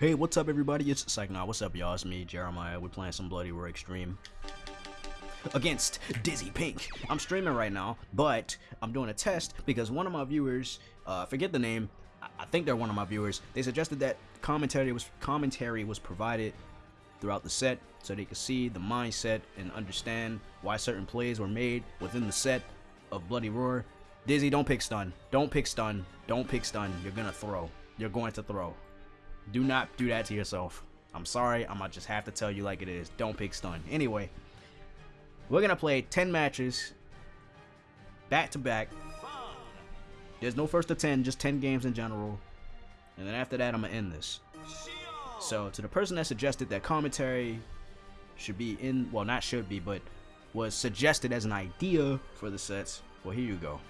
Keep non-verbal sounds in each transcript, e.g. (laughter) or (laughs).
Hey, what's up, everybody? It's Psychonaut. What's up, y'all? It's me, Jeremiah. We're playing some Bloody Roar Extreme against Dizzy Pink. I'm streaming right now, but I'm doing a test because one of my viewers, uh, forget the name, I think they're one of my viewers. They suggested that commentary was commentary was provided throughout the set so they could see the mindset and understand why certain plays were made within the set of Bloody Roar. Dizzy, don't pick stun. Don't pick stun. Don't pick stun. You're gonna throw. You're going to throw. Do not do that to yourself. I'm sorry, I'm gonna just have to tell you like it is. Don't pick stun. Anyway, we're gonna play 10 matches back to back. There's no first to 10, just 10 games in general. And then after that, I'm gonna end this. So to the person that suggested that commentary should be in, well, not should be, but was suggested as an idea for the sets, well, here you go.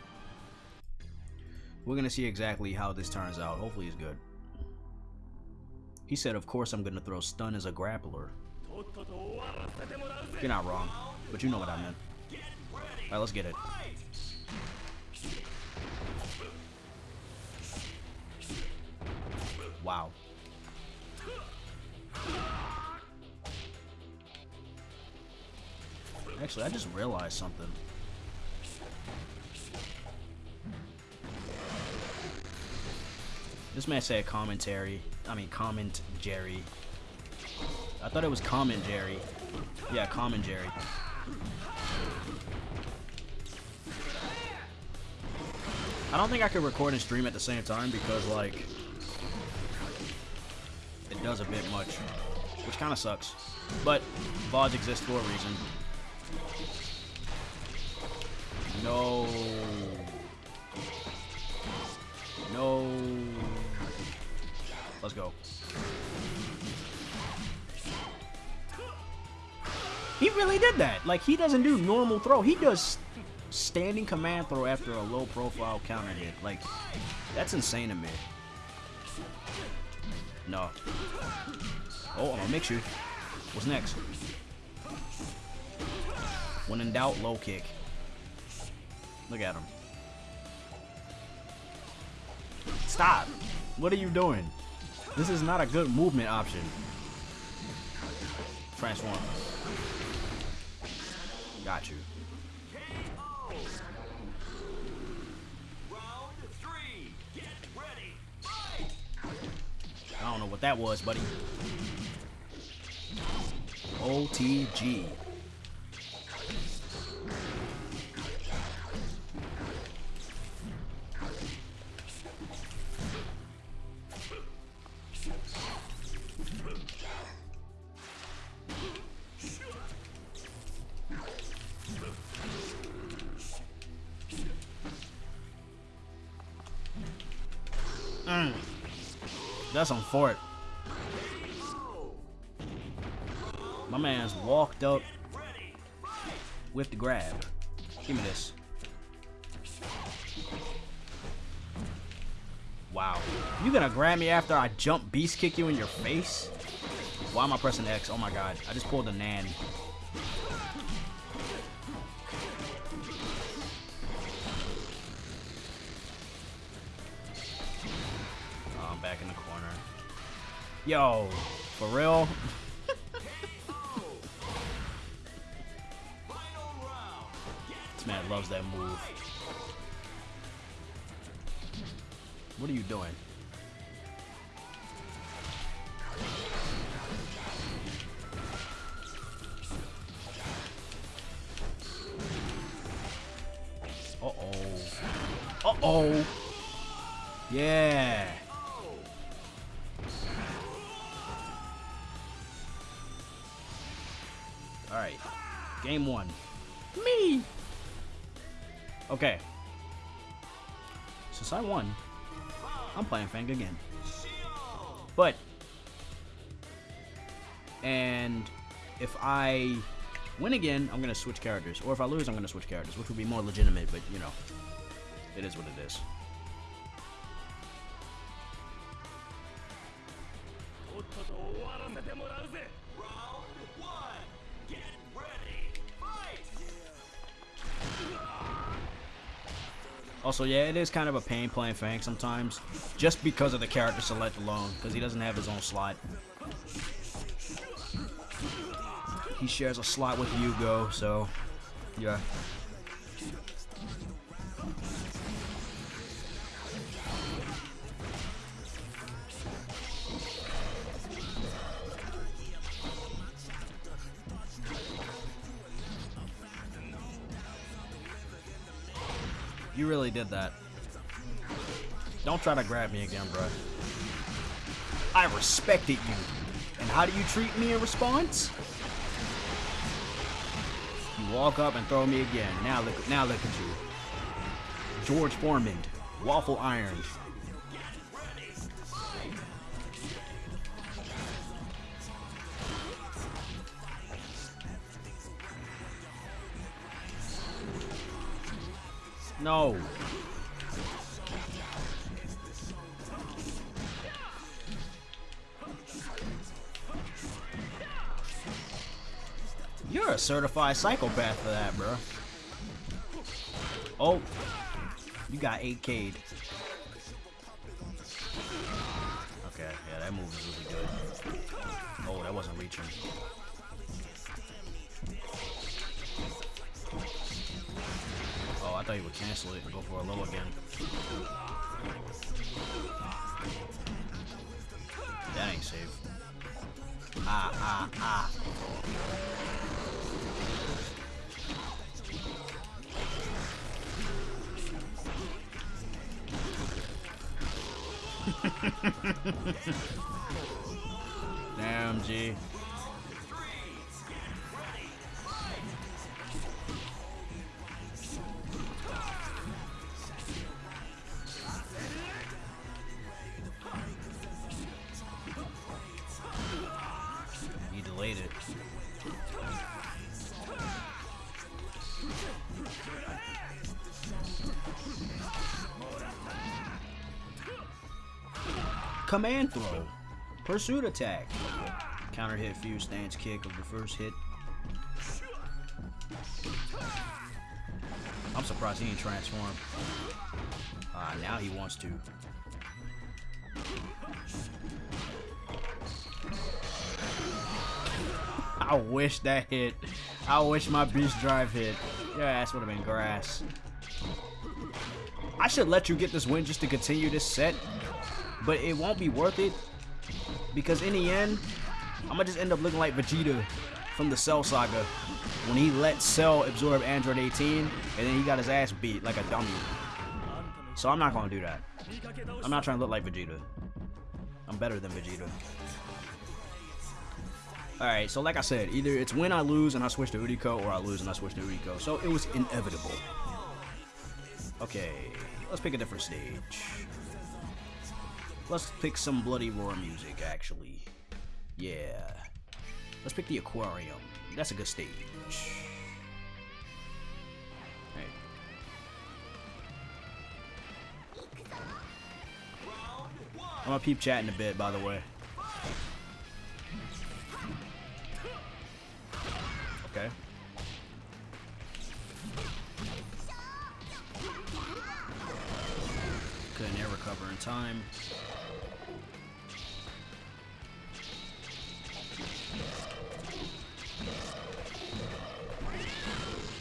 We're gonna see exactly how this turns out. Hopefully it's good. He said, of course I'm gonna throw stun as a grappler. You're not wrong, but you know what I meant. Alright, let's get it. Wow. Actually, I just realized something. This man said commentary. I mean, comment Jerry. I thought it was comment Jerry. Yeah, comment Jerry. I don't think I could record and stream at the same time because, like, it does a bit much, which kind of sucks. But VODs exist for a reason. No. No. Let's go. He really did that. Like, he doesn't do normal throw. He does standing command throw after a low profile counter hit. Like, that's insane to me. No. Oh, I'm gonna mix you. What's next? When in doubt, low kick. Look at him. Stop. What are you doing? This is not a good movement option. Transform. Got you. I don't know what that was, buddy. OTG. That's on Fort. My man's walked up with the grab. Give me this. Wow. You gonna grab me after I jump beast kick you in your face? Why am I pressing X? Oh my god. I just pulled a Nan. Yo, for real? this man loves that move. What are you doing? Uh-oh. Uh-oh. Okay. Since I won, I'm playing Fang again. But, and if I win again, I'm going to switch characters. Or if I lose, I'm going to switch characters, which would be more legitimate, but, you know, it is what it is. Also, yeah, it is kind of a pain playing Fang sometimes, just because of the character select alone, because he doesn't have his own slot. He shares a slot with Yugo, so yeah. You really did that. Don't try to grab me again, bro. I respected you. And how do you treat me in response? You walk up and throw me again. Now look, now look at you. George Foreman, waffle iron. No. You're a certified psychopath for that, bro. Oh, you got 8K'd. Damn, G. Command throw. Pursuit attack. Counter hit fuse stance kick of the first hit. I'm surprised he ain't transformed. Ah, now he wants to. (laughs) I wish that hit. I wish my beast drive hit. Your ass would have been grass. I should let you get this win just to continue this set, but it won't be worth it because in the end, I'm gonna just end up looking like Vegeta from the Cell Saga when he let Cell absorb Android 18 and then he got his ass beat like a dummy. So I'm not gonna do that. I'm not trying to look like Vegeta. I'm better than Vegeta. Alright, so like I said, either it's when I lose and I switch to Uriko, or I lose and I switch to Uriko. So it was inevitable. Okay, let's pick a different stage. Let's pick some Bloody Roar music, actually. Yeah. Let's pick the Aquarium. That's a good stage. Hey. I'm gonna peep chatting a bit, by the way. Okay. Couldn't recover in time.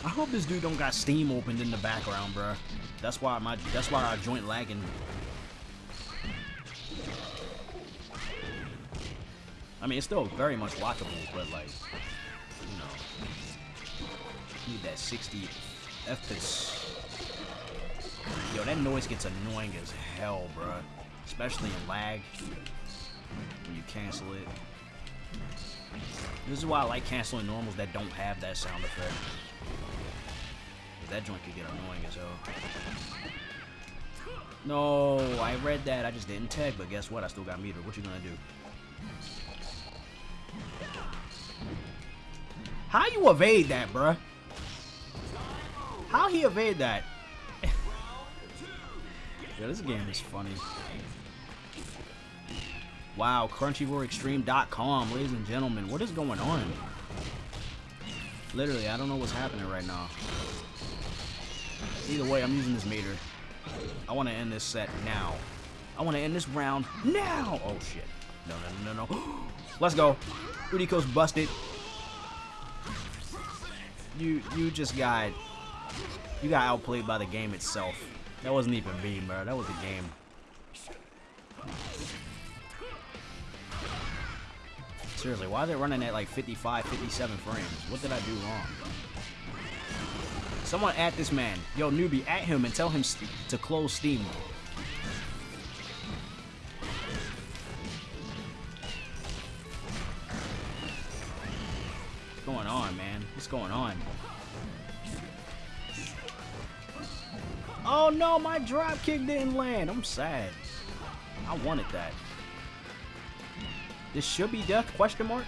I hope this dude don't got Steam opened in the background, bruh. That's why my that's why our joint lagging. I mean, it's still very much watchable, but like, you know, need that 60 FPS. Yo, that noise gets annoying as hell, bruh. Especially in lag when you cancel it. This is why I like canceling normals that don't have that sound effect. That joint could get annoying as hell. No, I read that. I just didn't tag, but guess what? I still got meter. What you gonna do? How you evade that, bruh? How he evade that? (laughs) yeah, this game is funny. Wow, CrunchyRoarExtreme.com, ladies and gentlemen. What is going on? Literally, I don't know what's happening right now. Either way, I'm using this meter. I want to end this set now. I want to end this round now. Oh shit. No, no, no, no, no. (gasps) Let's go. Uriko's busted. You you just got you got outplayed by the game itself. That wasn't even me, bro. That was the game. Seriously, why are they running at like 55, 57 frames? What did I do wrong? Someone at this man. Yo, newbie, at him and tell him to close Steam. What's going on, man? What's going on? Oh no, my drop kick didn't land. I'm sad. I wanted that. This should be death, question mark?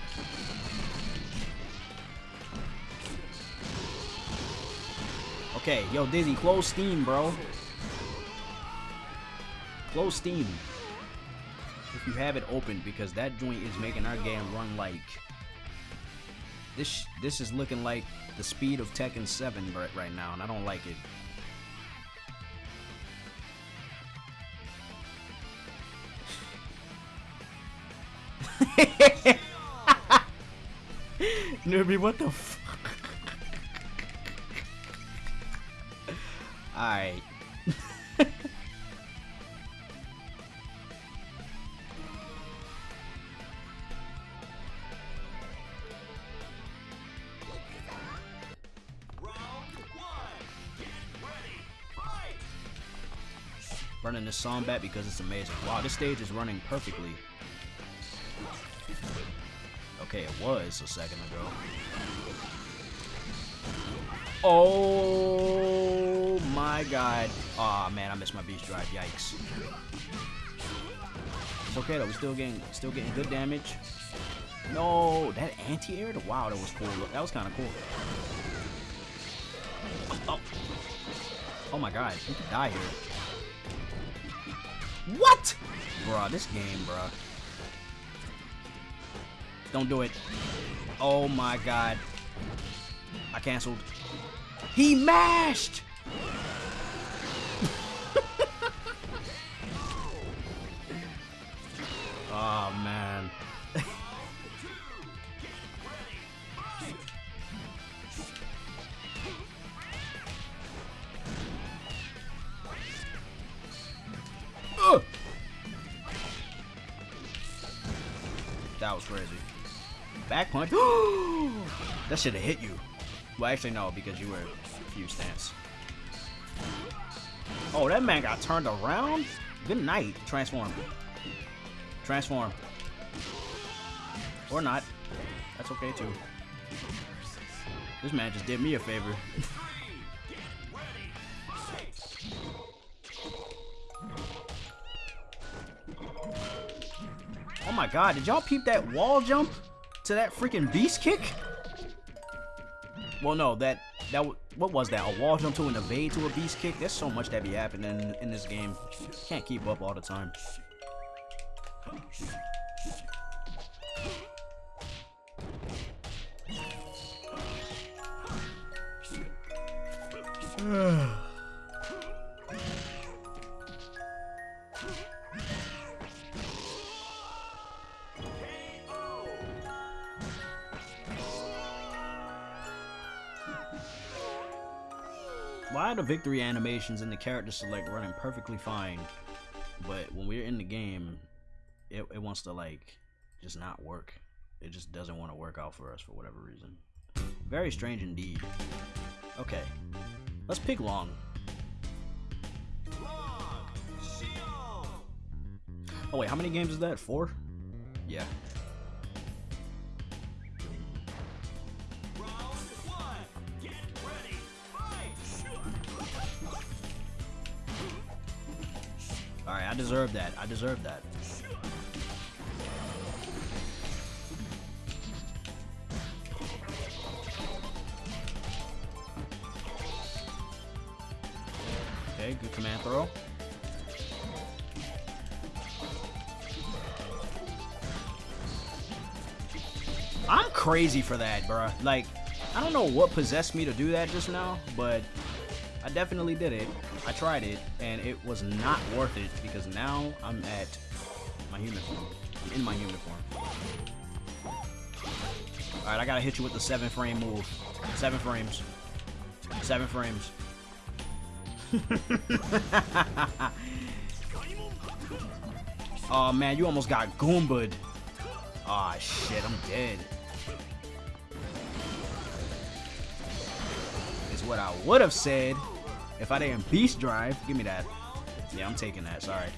Okay, yo, Dizzy, close Steam, bro. Close Steam. If you have it open, because that joint is making our game run like... This this is looking like the speed of Tekken 7 right, right now, and I don't like it. Newbie, what the fuck? Alright. running this song back because it's amazing. Wow, this stage is running perfectly. Okay, it was a second ago. Oh my god. Aw oh, man, I missed my beast drive. Yikes. It's okay though, we're still getting still getting good damage. No, that anti-air? Wow, that was cool. That was kinda cool. Oh. oh my god, you could die here. What? Bruh, this game, bruh. Don't do it. Oh my god. I canceled. He mashed! That should have hit you. Well, actually, no, because you were a few stance. Oh, that man got turned around? Good night. Transform. Transform. Or not. That's okay, too. This man just did me a favor. (laughs) oh my god, did y'all peep that wall jump? to that freaking beast kick? Well, no, that that what was that? A wall jump to an evade to a beast kick? There's so much that be happening in, in this game. Can't keep up all the time. Why (sighs) (sighs) are the victory animations and the character select running perfectly fine, but when we're in the game, it, it wants to like just not work. It just doesn't want to work out for us for whatever reason. Very strange indeed. Okay, let's pick Long. Oh wait, how many games is that? Four? Yeah. Alright, I deserve that. I deserve that. Okay, good command throw. I'm crazy for that, bruh. Like, I don't know what possessed me to do that just now, but I definitely did it. I tried it, and it was not worth it because now I'm at my human form. I'm in my human form. Alright, I gotta hit you with the seven frame move. Seven frames. Seven frames. (laughs) oh man, you almost got Goomba'd. Aw oh, shit, I'm dead. Is what I would have said if I didn't beast drive. Give me that. Yeah, I'm taking that, sorry.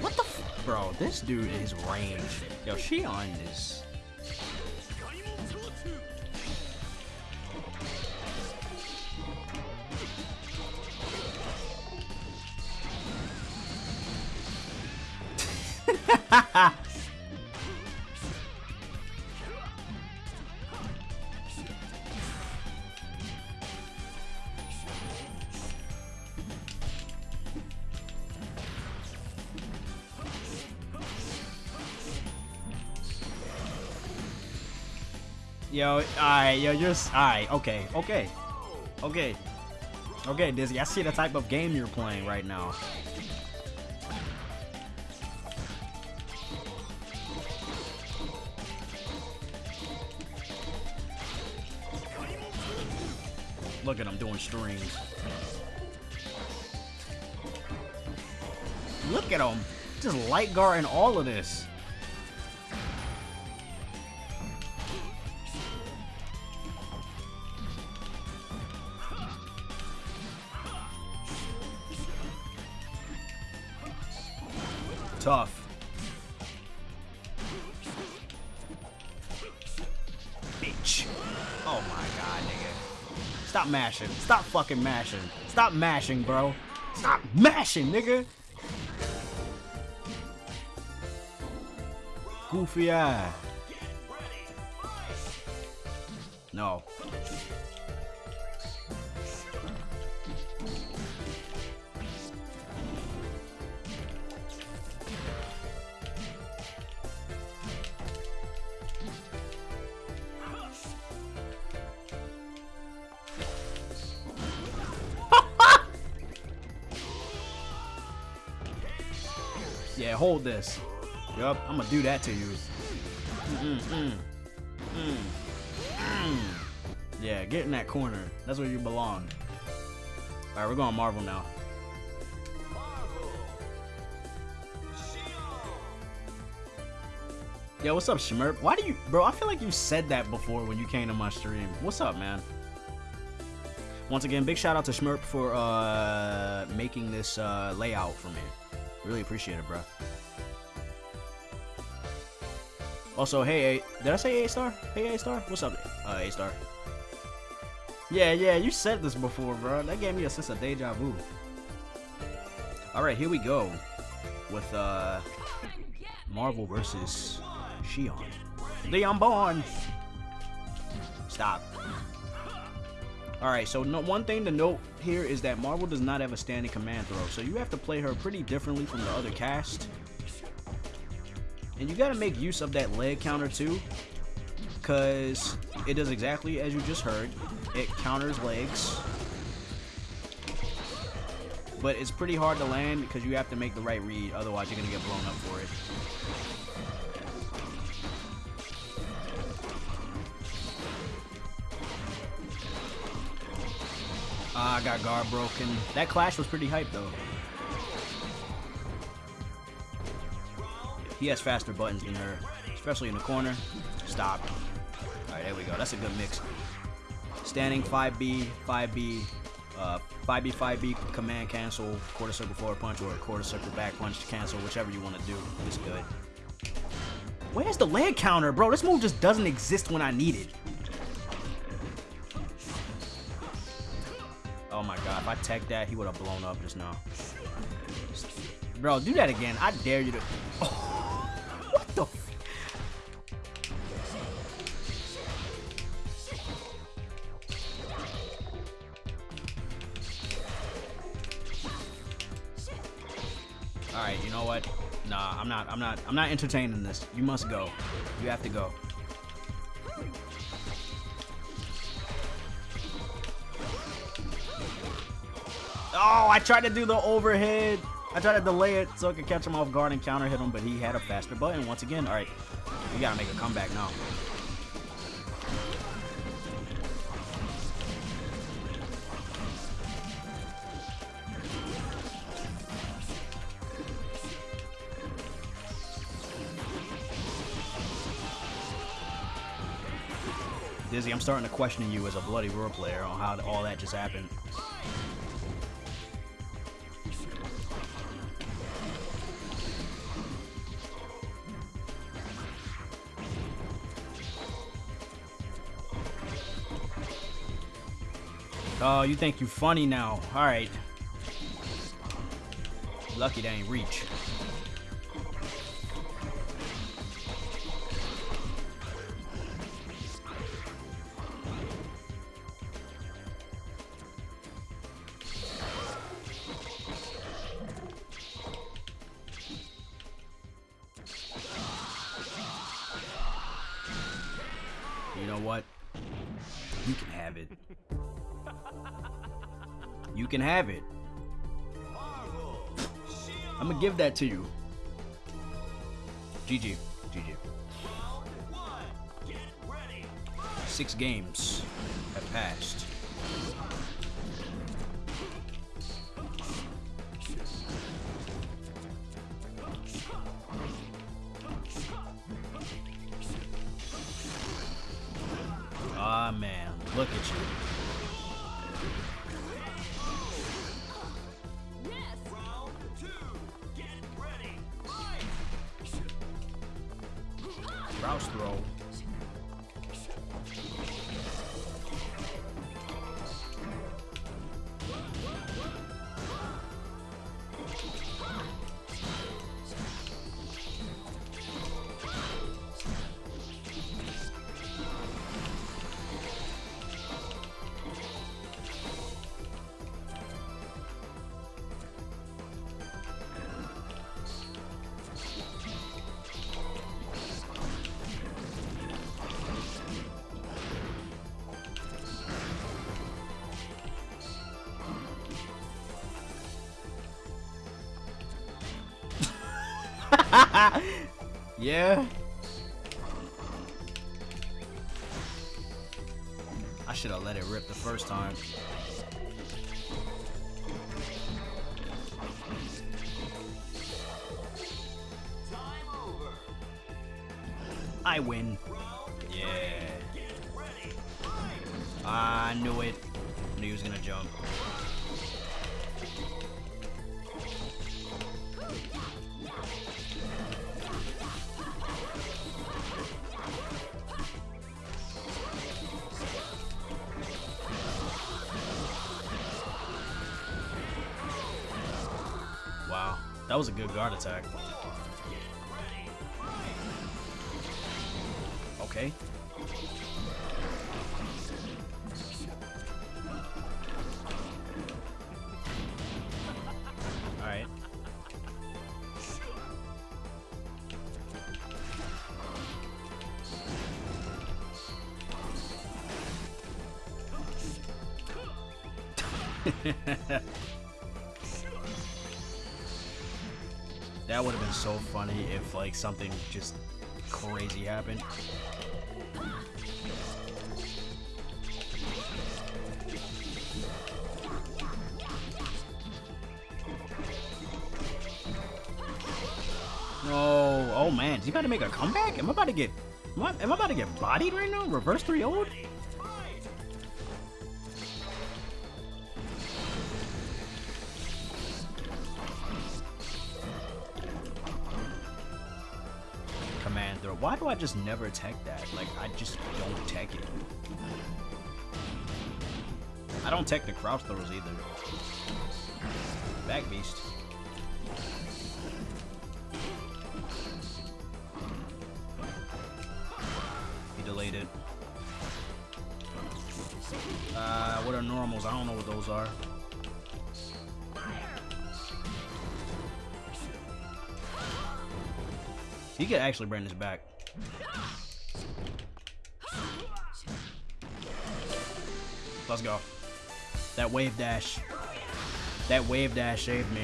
What the Bro, this dude is range. Yo, Xion is... (laughs) Yo, alright, yo, you're alright, okay, okay. Okay. Okay, Dizzy, I see the type of game you're playing right now. Look at him doing strings. Look at him. Just light guarding all of this. Stop fucking mashing. Stop mashing, bro. Stop mashing, nigga. Goofy eye. No. Hold this. Yup, I'm gonna do that to you. Mm -mm, mm. Yeah, get in that corner. That's where you belong. Alright, we're going Marvel now. Yo, what's up, Shmerp? Why do you... Bro, I feel like you said that before when you came to my stream. What's up, man? Once again, big shout out to Shmerp for uh, making this uh, layout for me. Really appreciate it, bro. Also, hey, a did I say A-star? Hey, A-star? What's up, uh, A-star? Yeah, yeah, you said this before, bro. That gave me a sense of deja vu. Alright, here we go. With, uh, Marvel versus Xion. Leon Bond! Stop. Alright, so no, one thing to note here is that Marvel does not have a standing command throw, so you have to play her pretty differently from the other cast. And you gotta make use of that leg counter too, because it does exactly as you just heard. It counters legs. But it's pretty hard to land because you have to make the right read, otherwise you're gonna get blown up for it. Ah, I got guard broken. That clash was pretty hype though. He has faster buttons than her, especially in the corner. Stop. Alright, there we go. That's a good mix. Standing 5B, 5B, uh, 5B, 5B, command cancel, quarter circle forward punch, or quarter circle back punch to cancel, whichever you want to do It's good. Where's the leg counter, bro? This move just doesn't exist when I need it. Oh my god, if I tech that, he would have blown up just now. Bro, do that again. I dare you to... Oh, Alright, you know what? Nah, I'm not, I'm not, I'm not entertaining this. You must go. You have to go. Oh, I tried to do the overhead. I tried to delay it so I could catch him off guard and counter hit him, but he had a faster button once again. All right, we gotta make a comeback now. I'm starting to question you as a Bloody Roar player on how all that just happened. Oh, you think you're funny now. Alright. Lucky they ain't reach. What? You can have it. You can have it. I'm gonna give that to you. GG. GG. Six games have passed. (laughs) yeah. I should have let it rip the first time. (laughs) That would have been so funny if like something just crazy happened. No, oh man, is he about to make a comeback? Am I about to get, am I, am I about to get bodied right now? Reverse 3 0 just never tech that? Like, I just don't tech it. I don't tech the crouch throws either. Back beast. He delayed it. Uh, what are normals? I don't know what those are. He could actually bring this back. Let's go. That wave dash. That wave dash saved me.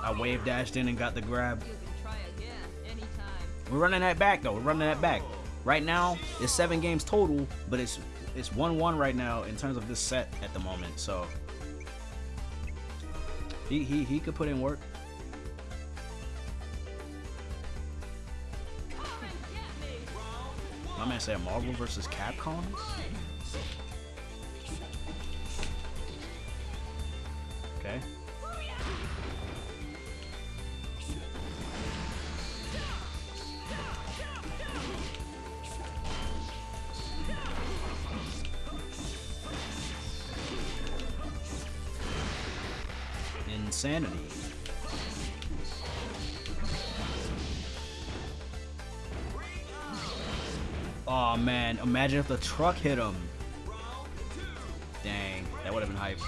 I wave dashed in and got the grab. You can try again anytime. We're running that back though. We're running that back. Right now, it's seven games total, but it's it's one one right now in terms of this set at the moment. So he he he could put in work. My man said Marvel versus Capcom. Okay. Insanity. Oh man, imagine if the truck hit him. Dang, that would have been hype.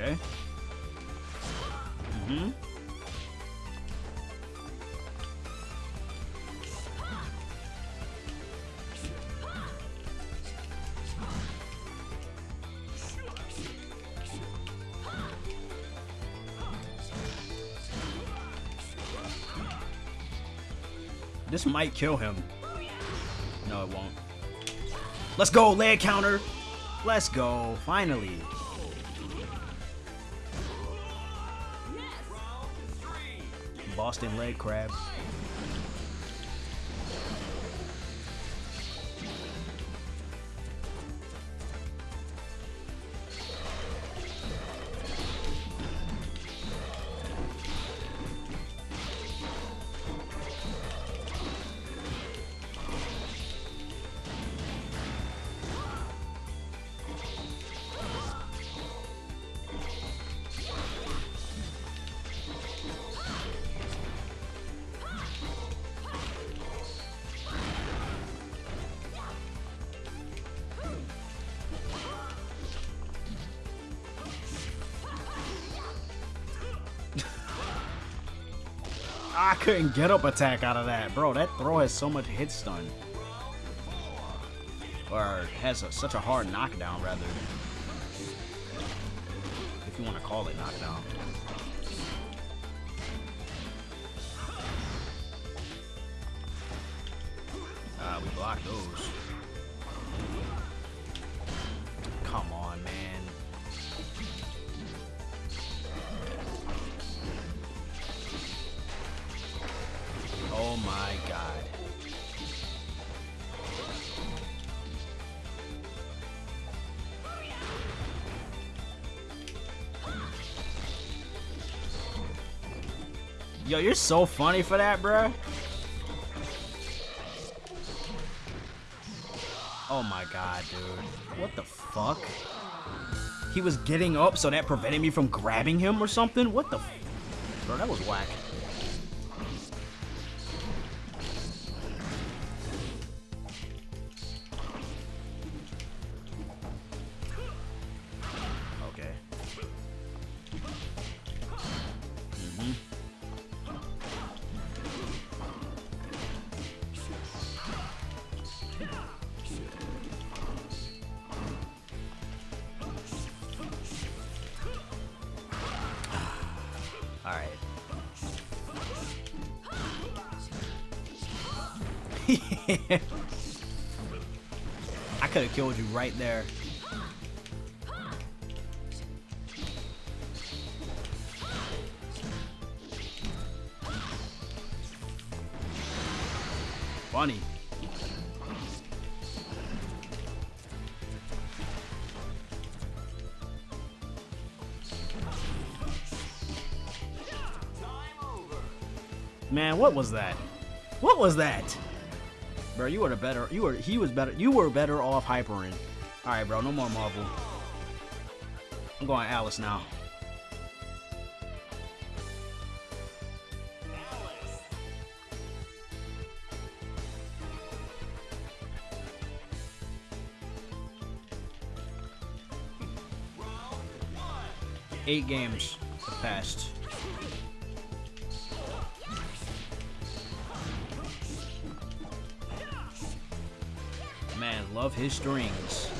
Okay. Mm-hmm. This might kill him. No, it won't. Let's go, leg counter. Let's go, finally. Boston leg crab. I couldn't get up attack out of that, bro. That throw has so much hit stun, or has a, such a hard knockdown, rather. If you want to call it knockdown. Ah, we blocked those. Oh my god. Yo, you're so funny for that, bruh. Oh my god, dude. What the fuck? He was getting up, so that prevented me from grabbing him or something? What the Bro, that was whack. (laughs) I could have killed you right there. Funny. Man, what was that? What was that? bro. You were the better. You were. He was better. You were better off hypering. All right, bro. No more Marvel. I'm going Alice now. Eight games have passed. Love his strings.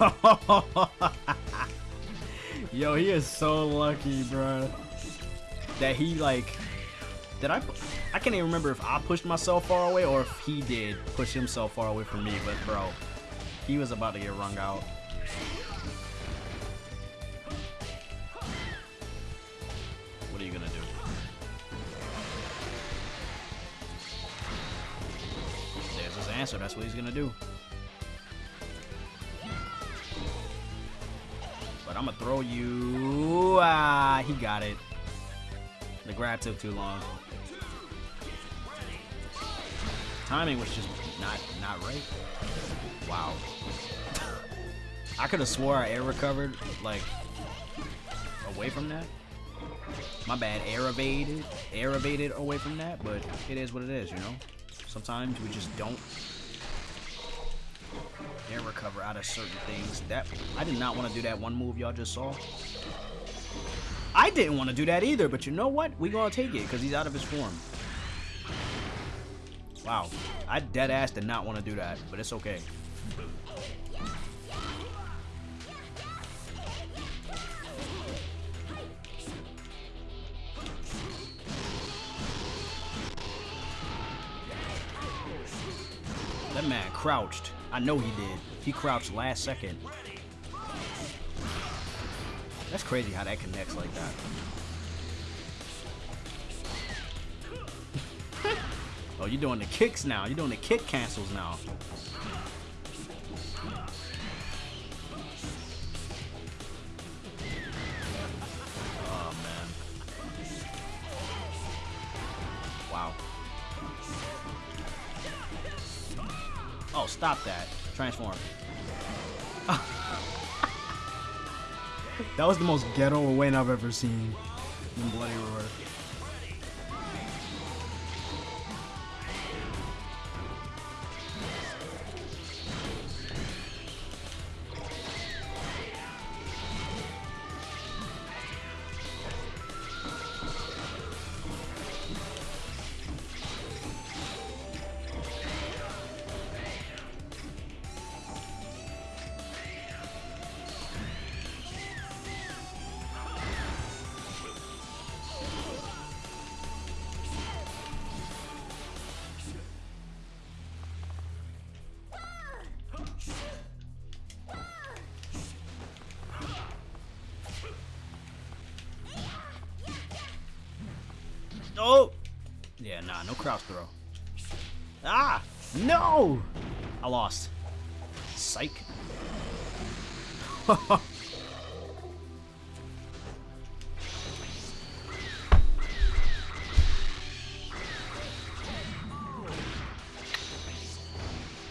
(laughs) Yo, he is so lucky, bro. That he like, did I? I can't even remember if I pushed myself far away or if he did push himself far away from me. But bro, he was about to get wrung out. What are you gonna do? There's his answer. That's what he's gonna do. But I'm gonna throw you. Ah, he got it. The grab took too long. Timing was just not not right. Wow. I could have swore I air recovered like away from that. My bad, air evaded, air evaded away from that, but it is what it is, you know. Sometimes we just don't air recover out of certain things. That I did not want to do that one move y'all just saw. I didn't want to do that either, but you know what? We gonna take it because he's out of his form. Wow, I dead ass did not want to do that, but it's okay. That man crouched. I know he did. He crouched last second. That's crazy how that connects like that. Oh, you're doing the kicks now. You're doing the kick cancels now. Oh, man. Wow. Oh, stop that. Transform. (laughs) that was the most ghetto win I've ever seen in Bloody Roar. Oh! Yeah, nah, no cross throw. Ah! No! I lost. Psych. (laughs) I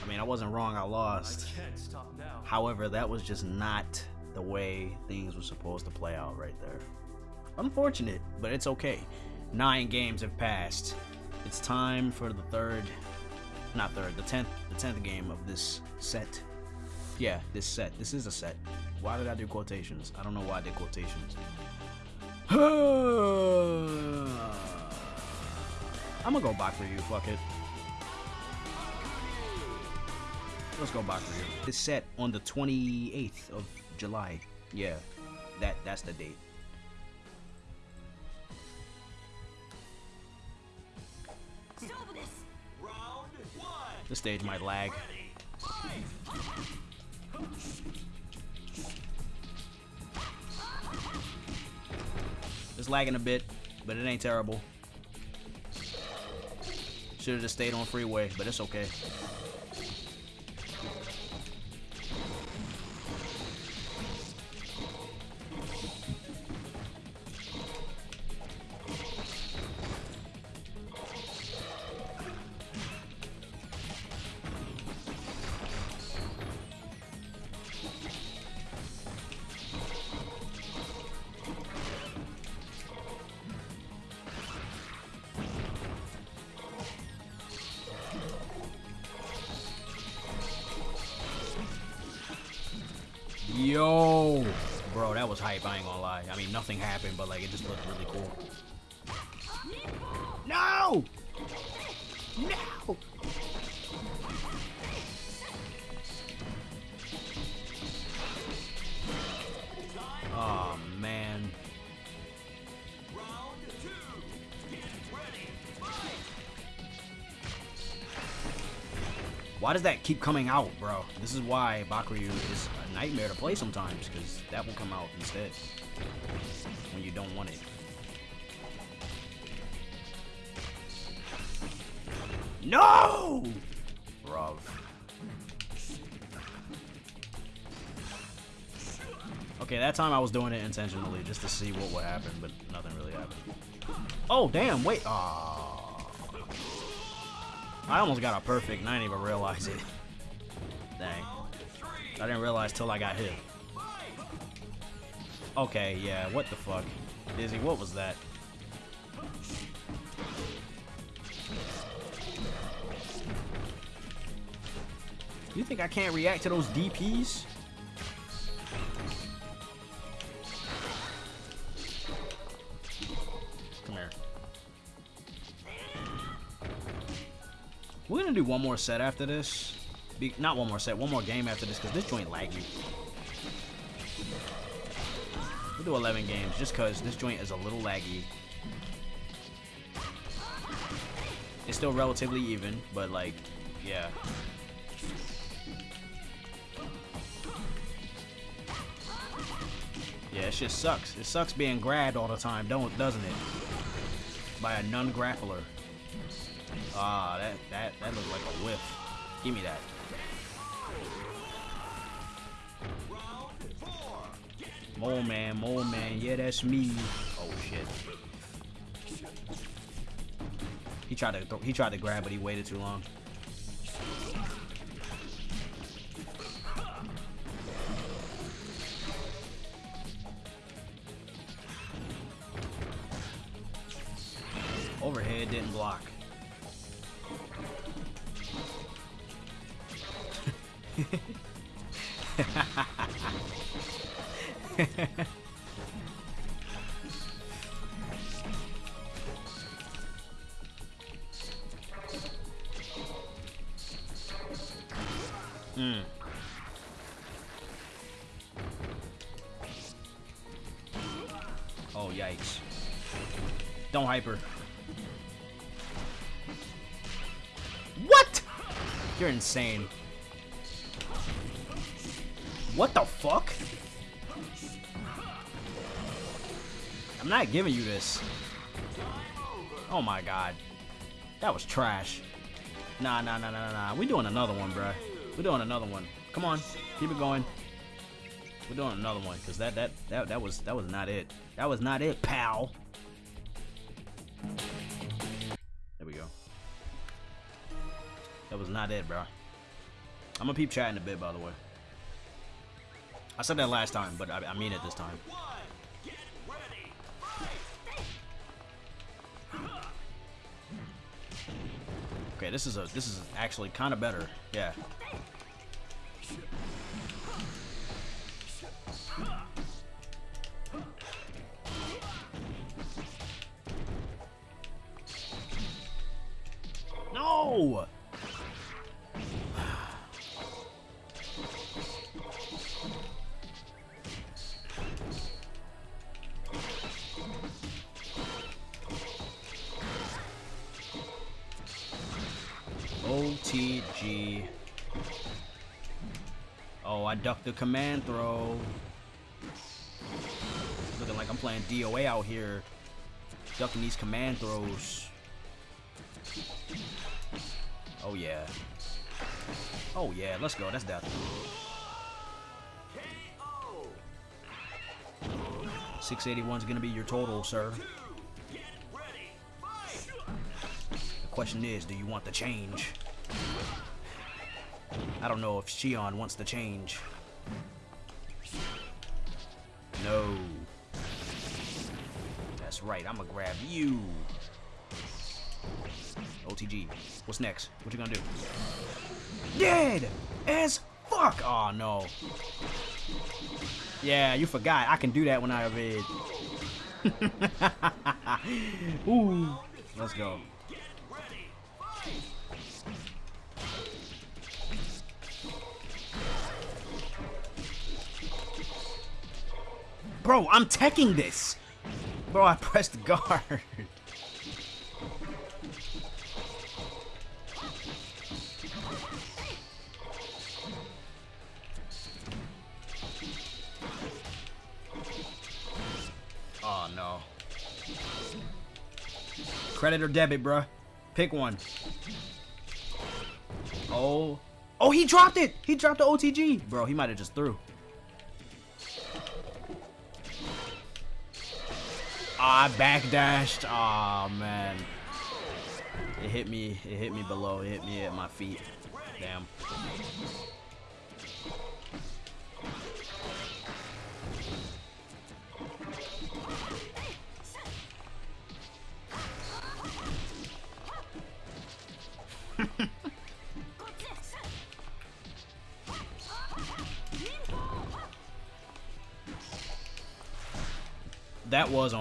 mean, I wasn't wrong, I lost. However, that was just not the way things were supposed to play out right there. Unfortunate, but it's okay. Nine games have passed. It's time for the third, not third, the tenth, the tenth game of this set. Yeah, this set. This is a set. Why did I do quotations? I don't know why I did quotations. (sighs) I'm gonna go back for you. Fuck it. Let's go back for you. It's set on the 28th of July. Yeah, that that's the date. The stage might lag. It's lagging a bit, but it ain't terrible. Should have just stayed on freeway, but it's okay. Why does that keep coming out, bro? This is why Bakuryu is a nightmare to play sometimes, because that will come out instead when you don't want it. No! Bruv. Okay, that time I was doing it intentionally just to see what would happen, but nothing really happened. Oh, damn, wait. Aww. I almost got a perfect and I didn't even realize it. Dang. I didn't realize till I got hit. Okay, yeah, what the fuck? Dizzy, what was that? You think I can't react to those DPs? One more set after this. Be not one more set, one more game after this, because this joint laggy. We'll do 11 games, just because this joint is a little laggy. It's still relatively even, but like, yeah. Yeah, it just sucks. It sucks being grabbed all the time, don't doesn't it? By a non-grappler. Ah, that that that looks like a whiff. Give me that. Mole man, mole man, yeah, that's me. Oh shit. He tried to he tried to grab, but he waited too long. Don't hyper. What? You're insane. What the fuck? I'm not giving you this. Oh my god. That was trash. Nah, nah, nah, nah, nah. We're doing another one, bruh. We're doing another one. Come on, keep it going. We're doing another one, cause that that that that was that was not it. That was not it, pal. That was not it, bro. I'm gonna peep chatting a bit, by the way. I said that last time, but I, I mean it this time. Okay, this is a this is actually kind of better. Yeah. No! OTG. Oh, I ducked the command throw. Looking like I'm playing DOA out here. Ducking these command throws. Oh yeah. Oh yeah, let's go. That's death. 681 is gonna be your total, sir. The question is, do you want the change? I don't know if Xion wants to change. No. That's right, I'm gonna grab you. OTG. What's next? What you gonna do? Dead as fuck! Oh no. Yeah, you forgot. I can do that when I evade. (laughs) Ooh. Let's go. Bro, I'm teching this. Bro, I pressed (laughs) guard. Oh no. Credit or debit, bruh. Pick one. Oh. Oh, he dropped it! He dropped the OTG! Bro, he might have just threw. I backdashed. Oh man. It hit me. It hit me below. It hit me at my feet. Damn.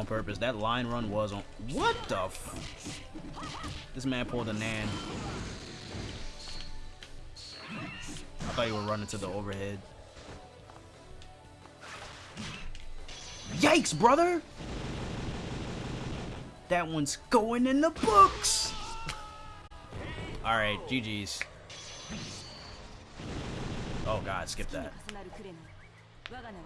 Purpose. That line run was on. What the f? This man pulled a Nan. I thought you were running to the overhead. Yikes, brother! That one's going in the books! Alright, GG's. Oh god, skip that.